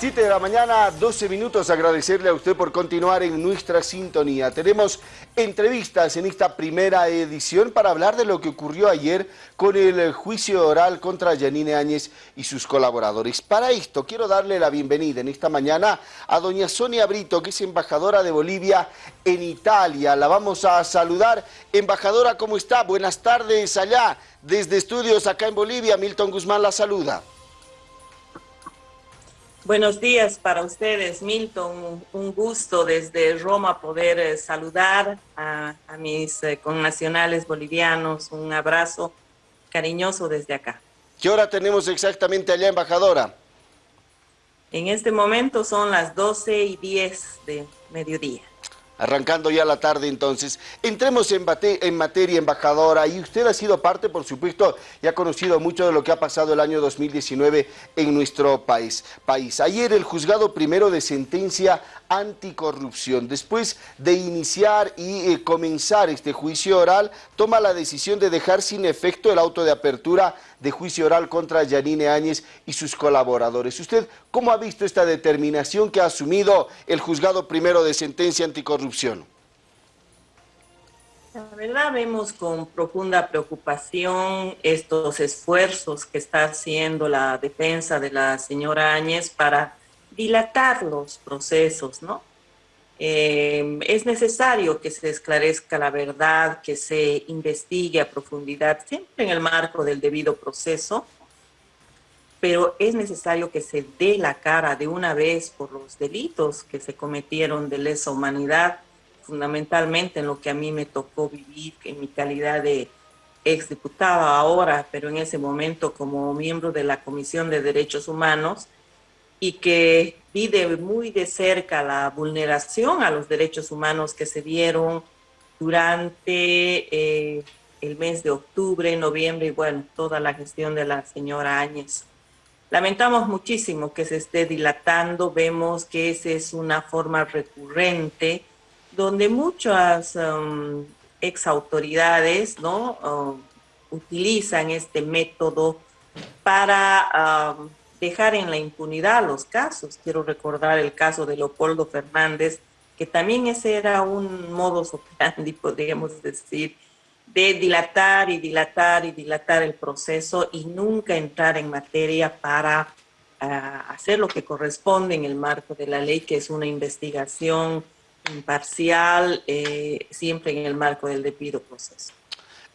7 de la mañana, 12 minutos. Agradecerle a usted por continuar en nuestra sintonía. Tenemos entrevistas en esta primera edición para hablar de lo que ocurrió ayer con el juicio oral contra Yanine Áñez y sus colaboradores. Para esto quiero darle la bienvenida en esta mañana a doña Sonia Brito, que es embajadora de Bolivia en Italia. La vamos a saludar. Embajadora, ¿cómo está? Buenas tardes allá desde estudios acá en Bolivia. Milton Guzmán la saluda. Buenos días para ustedes, Milton. Un gusto desde Roma poder eh, saludar a, mis eh, connacionales bolivianos. Un abrazo cariñoso desde acá. ¿Qué hora tenemos exactamente allá, embajadora? En este momento son las 12 y 10 de mediodía arrancando ya la tarde entonces. Entremos en, materia, embajadora, y usted ha sido parte, por supuesto, y ha conocido mucho de lo que ha pasado el año 2019 en nuestro país. país. Ayer el juzgado primero de sentencia anticorrupción, después de iniciar y eh, comenzar este juicio oral, toma la decisión de dejar sin efecto el auto de apertura de juicio oral contra Yanine Áñez y sus colaboradores. ¿Usted cómo ha visto esta determinación que ha asumido el juzgado primero de sentencia anticorrupción? La verdad vemos con profunda preocupación estos esfuerzos que está haciendo la defensa de la señora Áñez para dilatar los procesos, ¿no? Eh, es necesario que se esclarezca la verdad, que se investigue a profundidad, siempre en el marco del debido proceso, pero es necesario que se dé la cara de una vez por los delitos que se cometieron de lesa humanidad, fundamentalmente en lo que a mí me tocó vivir en mi calidad de exdiputada ahora, pero en ese momento como miembro de la Comisión de Derechos Humanos, y que pide muy de cerca la vulneración a los derechos humanos que se dieron durante eh, el mes de octubre, noviembre y bueno, toda la gestión de la señora Áñez. Lamentamos muchísimo que se esté dilatando, vemos que esa es una forma recurrente donde muchas um, ex autoridades ¿no? Um, utilizan este método para um, dejar en la impunidad los casos. Quiero recordar el caso de Leopoldo Fernández, que también ese era un modus operandi, podríamos decir, de dilatar y dilatar y dilatar el proceso y nunca entrar en materia para ah, hacer lo que corresponde en el marco de la ley, que es una investigación imparcial, eh, siempre en el marco del debido proceso.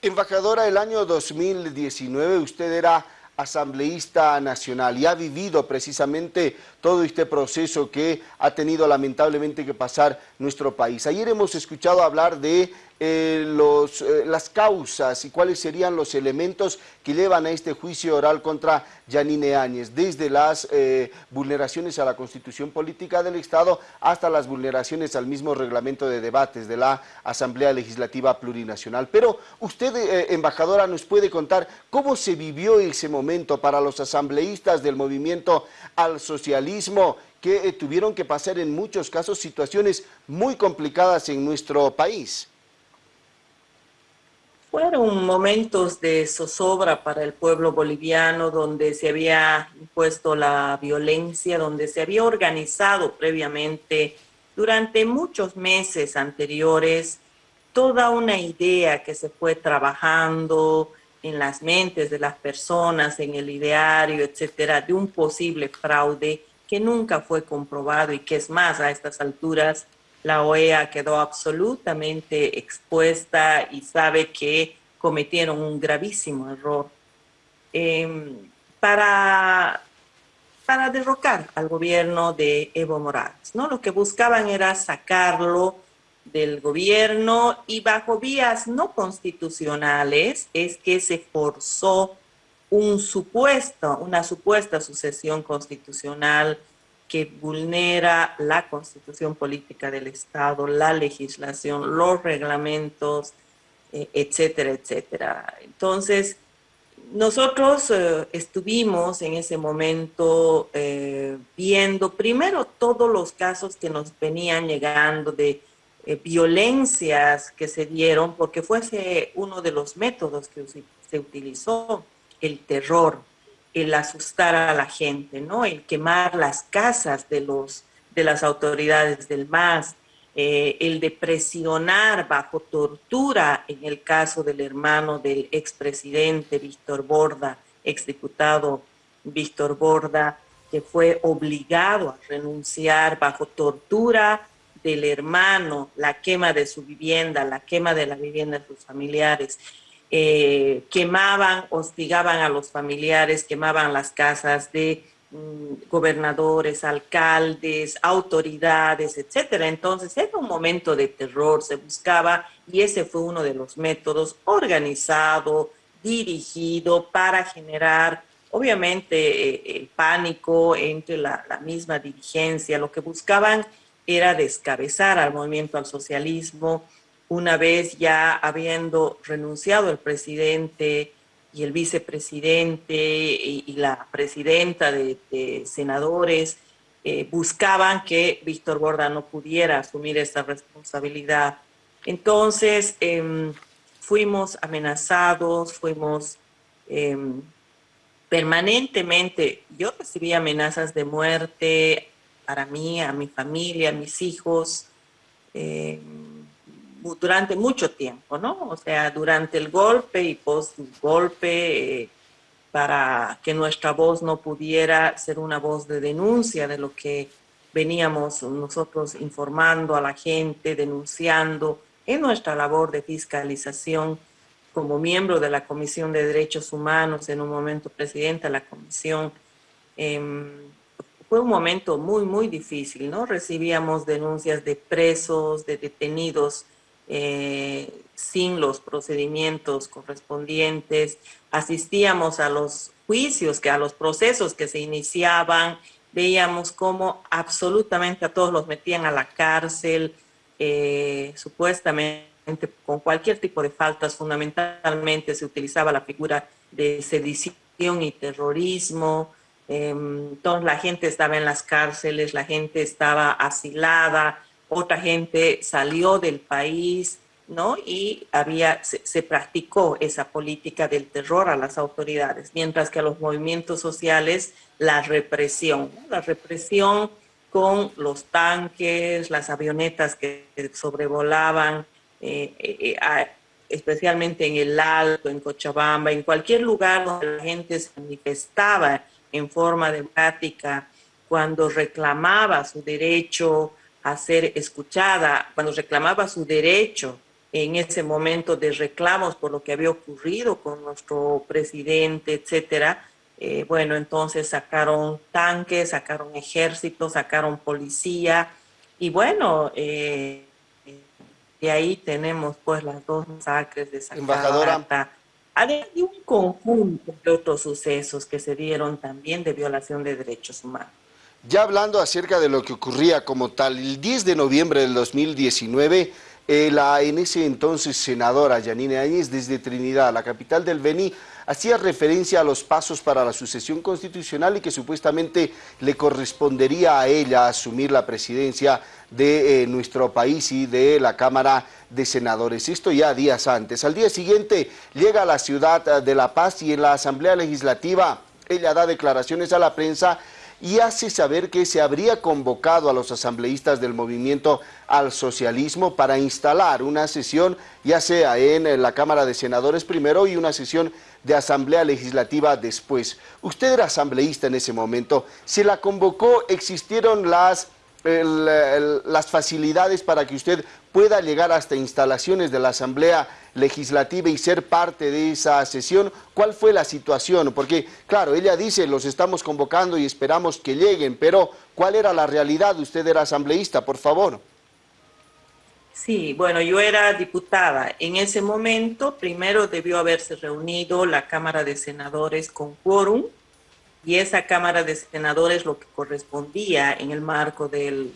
Embajadora, el año 2019 usted era asambleísta nacional y ha vivido precisamente todo este proceso que ha tenido lamentablemente que pasar nuestro país. Ayer hemos escuchado hablar de eh, los, eh, las causas y cuáles serían los elementos que llevan a este juicio oral contra Yanine Áñez, desde las eh, vulneraciones a la Constitución Política del Estado hasta las vulneraciones al mismo reglamento de debates de la Asamblea Legislativa Plurinacional. Pero usted, embajadora, nos puede contar cómo se vivió ese momento para los asambleístas del movimiento al socialismo que tuvieron que pasar en muchos casos situaciones muy complicadas en nuestro país. Fueron momentos de zozobra para el pueblo boliviano donde se había impuesto la violencia, donde se había organizado previamente durante muchos meses anteriores toda una idea que se fue trabajando en las mentes de las personas, en el ideario, etcétera, de un posible fraude que nunca fue comprobado y que es más a estas alturas la OEA quedó absolutamente expuesta y sabe que cometieron un gravísimo error em, para, para derrocar al gobierno de Evo Morales. ¿no? Lo que buscaban era sacarlo del gobierno y bajo vías no constitucionales es que se forzó un supuesto, una supuesta sucesión constitucional que vulnera la constitución política del Estado, la legislación, los reglamentos, eh, etcétera, etcétera. Entonces, nosotros eh, estuvimos en ese momento eh, viendo primero todos los casos que nos venían llegando de violencias que se dieron, porque fuese uno de los métodos que se utilizó, el terror el asustar a la gente, ¿no? El quemar las casas de, los, de las autoridades del MAS, eh, el de presionar bajo tortura en el caso del hermano del expresidente Víctor Borda, exdiputado Víctor Borda, que fue obligado a renunciar bajo tortura del hermano, la quema de su vivienda, la quema de la vivienda de sus familiares. Eh, quemaban, hostigaban a los familiares, quemaban las casas de Mm, gobernadores, alcaldes, autoridades, etcétera. Entonces era un momento de terror, se buscaba y ese fue uno de los métodos organizado, dirigido para generar, obviamente, eh, el pánico entre la, la misma dirigencia. Lo que buscaban era descabezar al movimiento al socialismo, una vez ya habiendo renunciado el presidente y el vicepresidente y, la presidenta de, senadores eh, buscaban que Víctor Borda no pudiera asumir esta responsabilidad. Entonces, em, fuimos amenazados, fuimos em, permanentemente, yo recibí amenazas de muerte para mí, a mi familia, a mis hijos, em, durante mucho tiempo, ¿no? O sea, durante el golpe y post-golpe, eh, para que nuestra voz no pudiera ser una voz de denuncia de lo que veníamos nosotros informando a la gente, denunciando en nuestra labor de fiscalización como miembro de la Comisión de Derechos Humanos, en un momento presidenta de la comisión. Em, fue un momento muy, muy difícil, ¿no? Recibíamos denuncias de presos, de detenidos eh, sin los procedimientos correspondientes, asistíamos a los juicios, que a los procesos que se iniciaban, veíamos cómo absolutamente a todos los metían a la cárcel, eh, supuestamente con cualquier tipo de faltas, fundamentalmente se utilizaba la figura de sedición y terrorismo, entonces em, la gente estaba en las cárceles, la gente estaba asilada, otra gente salió del país, ¿no? Y había, se, practicó esa política del terror a las autoridades, mientras que a los movimientos sociales la represión, la represión con los tanques, las avionetas que sobrevolaban, eh, eh, eh, especialmente en el Alto, en Cochabamba, en cualquier lugar donde la gente se manifestaba en forma democrática, cuando reclamaba su derecho a ser escuchada, cuando reclamaba su derecho en ese momento de reclamos por lo que había ocurrido con nuestro presidente, etcétera, eh, bueno, entonces sacaron tanques, sacaron ejército, sacaron policía, y bueno, eh, de ahí tenemos pues las dos masacres de Embajadora. Además de un conjunto de otros sucesos que se dieron también de violación de derechos humanos. Ya hablando acerca de lo que ocurría como tal, el 10 de noviembre del 2019, eh, la en ese entonces senadora Yanine Áñez desde Trinidad, la capital del Beni, hacía referencia a los pasos para la sucesión constitucional y que supuestamente le correspondería a ella asumir la presidencia de eh, nuestro país y de la Cámara de Senadores. Esto ya días antes. Al día siguiente llega a la ciudad de La Paz y en la Asamblea Legislativa ella da declaraciones a la prensa y hace saber que se habría convocado a los asambleístas del movimiento al socialismo para instalar una sesión, ya sea en la Cámara de Senadores primero y una sesión de Asamblea Legislativa después. Usted era asambleísta en ese momento, se la convocó, existieron las las facilidades para que usted pueda llegar hasta instalaciones de la Asamblea Legislativa y ser parte de esa sesión. ¿Cuál fue la situación? Porque, claro, ella dice, los estamos convocando y esperamos que lleguen, pero ¿cuál era la realidad? Usted era asambleísta, por favor. Sí, bueno, yo era diputada. En ese momento, primero debió haberse reunido la Cámara de Senadores con quórum, y esa Cámara de Senadores lo que correspondía en el marco de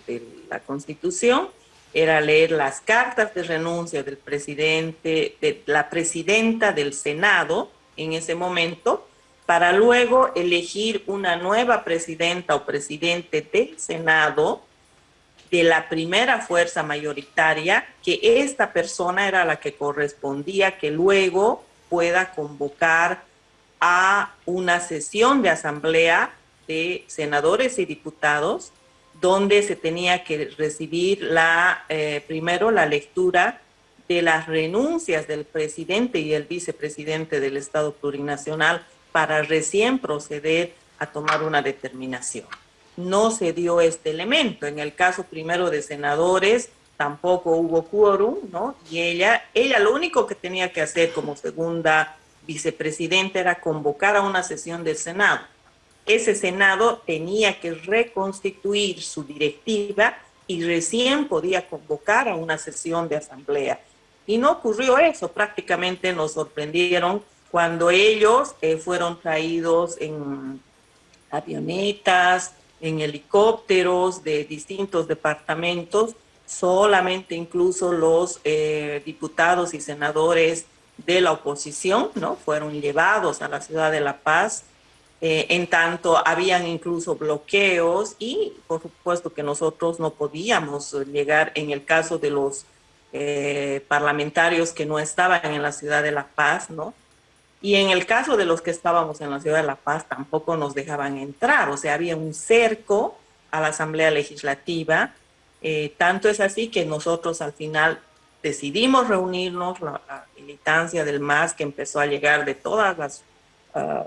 la Constitución era leer las cartas de renuncia del presidente, de la presidenta del Senado en ese momento, para luego elegir una nueva presidenta o presidente del Senado de la primera fuerza mayoritaria, que esta persona era la que correspondía que luego pueda convocar a una sesión de asamblea de senadores y diputados donde se tenía que recibir eh, primero la lectura de las renuncias del presidente y el vicepresidente del Estado plurinacional para recién proceder a tomar una determinación. No se dio este elemento. En el caso primero de senadores, tampoco hubo quórum, ¿no? Y ella, ella lo único que tenía que hacer como segunda vicepresidenta era convocar a una sesión del Senado ese Senado tenía que reconstituir su directiva y recién podía convocar a una sesión de asamblea. Y no ocurrió eso, prácticamente nos sorprendieron cuando ellos eh, fueron traídos en avionetas, en helicópteros de distintos departamentos, solamente incluso los eh, diputados y senadores de la oposición, ¿no? Fueron llevados a la ciudad de La Paz eh, en tanto, habían incluso bloqueos y por supuesto que nosotros no podíamos llegar en el caso de los eh, parlamentarios que no estaban en la ciudad de La Paz, ¿no? Y en el caso de los que estábamos en la ciudad de La Paz tampoco nos dejaban entrar, o sea, había un cerco a la Asamblea Legislativa. Eh, tanto es así que nosotros al final decidimos reunirnos, la, militancia del MAS que empezó a llegar de todas las... Ah,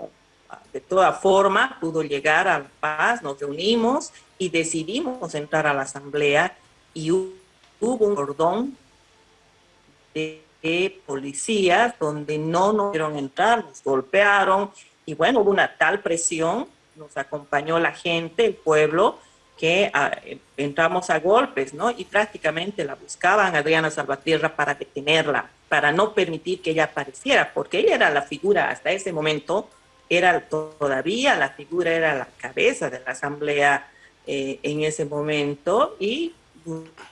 de toda forma pudo llegar a la paz, nos reunimos y decidimos entrar a la asamblea y hubo un cordón de, policías donde no nos pudieron entrar, nos golpearon y bueno, hubo una tal presión, nos acompañó la gente, el pueblo, que ah, entramos a golpes, ¿no? Y prácticamente la buscaban Adriana Salvatierra para detenerla, para no permitir que ella apareciera, porque ella era la figura hasta ese momento era todavía la figura, era la cabeza de la asamblea eh, en ese momento y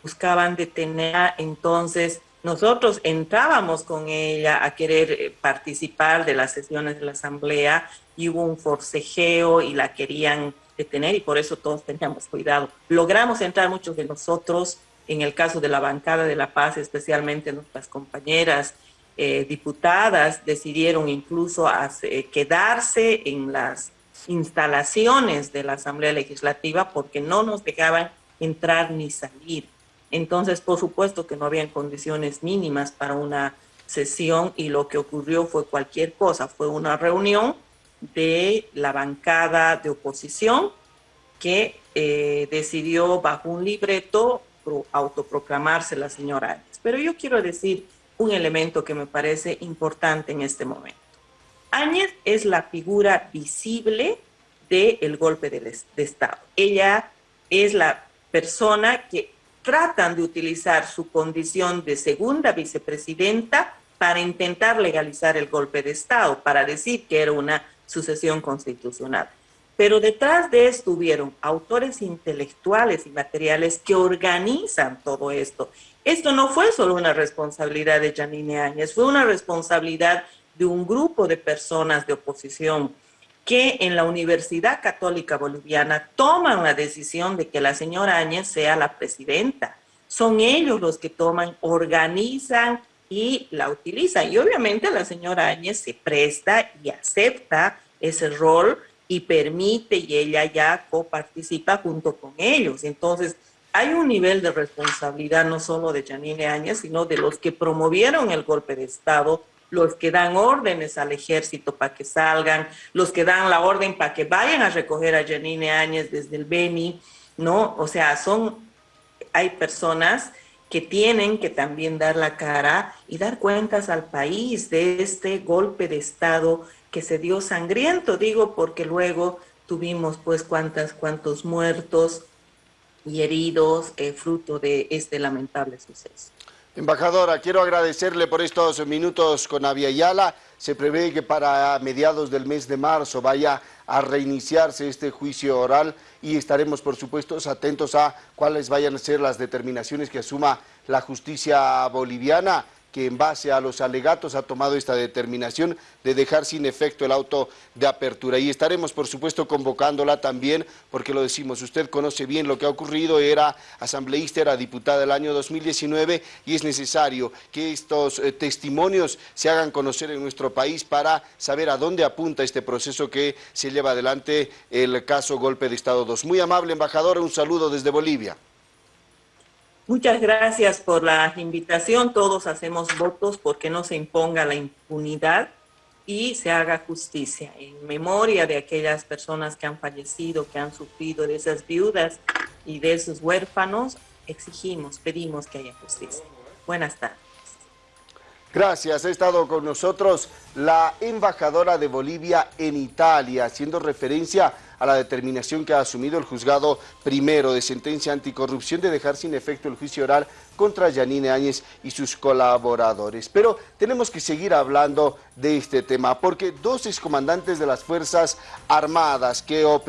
buscaban detener. Entonces nosotros entrábamos con ella a querer eh, participar de las sesiones de la asamblea y hubo un forcejeo y la querían detener y por eso todos teníamos cuidado. Logramos entrar muchos de nosotros, en el caso de la bancada de la paz, especialmente nuestras compañeras eh, diputadas decidieron incluso quedarse en las instalaciones de la Asamblea Legislativa porque no nos dejaban entrar ni salir. Entonces, por supuesto que no habían condiciones mínimas para una sesión y lo que ocurrió fue cualquier cosa. Fue una reunión de la bancada de oposición que eh, decidió bajo un libreto autoproclamarse la señora Áñez. Pero yo quiero decir un elemento que me parece importante en este momento. Áñez es la figura visible del golpe de, Estado. Ella es la persona que tratan de utilizar su condición de segunda vicepresidenta para intentar legalizar el golpe de Estado, para decir que era una sucesión constitucional. Pero detrás de esto hubieron autores intelectuales y materiales que organizan todo esto esto no fue solo una responsabilidad de Janine Áñez, fue una responsabilidad de un grupo de personas de oposición que en la Universidad Católica Boliviana toman la decisión de que la señora Áñez sea la presidenta. Son ellos los que toman, organizan y la utilizan. Y obviamente la señora Áñez se presta y acepta ese rol y permite y ella ya coparticipa junto con ellos. Entonces, hay un nivel de responsabilidad no solo de Janine Áñez, sino de los que promovieron el golpe de Estado, los que dan órdenes al ejército para que salgan, los que dan la orden para que vayan a recoger a Janine Áñez desde el Beni, ¿no? O sea, son, hay personas que tienen que también dar la cara y dar cuentas al país de este golpe de Estado que se dio sangriento, digo, porque luego tuvimos pues cuántas, cuántos muertos, y heridos eh, fruto de este lamentable suceso. Embajadora, quiero agradecerle por estos minutos con Avia Yala. Se prevé que para mediados del mes de marzo vaya a reiniciarse este juicio oral y estaremos, por supuesto, atentos a cuáles vayan a ser las determinaciones que asuma la justicia boliviana que en base a los alegatos ha tomado esta determinación de dejar sin efecto el auto de apertura. Y estaremos, por supuesto, convocándola también, porque lo decimos, usted conoce bien lo que ha ocurrido, era asambleísta, era diputada del año 2019 y es necesario que estos eh, testimonios se hagan conocer en nuestro país para saber a dónde apunta este proceso que se lleva adelante el caso Golpe de Estado 2. Muy amable, embajadora, un saludo desde Bolivia. Muchas gracias por la invitación. Todos hacemos votos porque no se imponga la impunidad y se haga justicia en memoria de aquellas personas que han fallecido, que han sufrido, de esas viudas y de esos huérfanos. Exigimos, pedimos que haya justicia. Buenas tardes. Gracias. Ha estado con nosotros la embajadora de Bolivia en Italia, haciendo referencia a la determinación que ha asumido el juzgado primero de sentencia anticorrupción de dejar sin efecto el juicio oral contra Yanine Áñez y sus colaboradores. Pero tenemos que seguir hablando de este tema, porque dos excomandantes de las Fuerzas Armadas que operan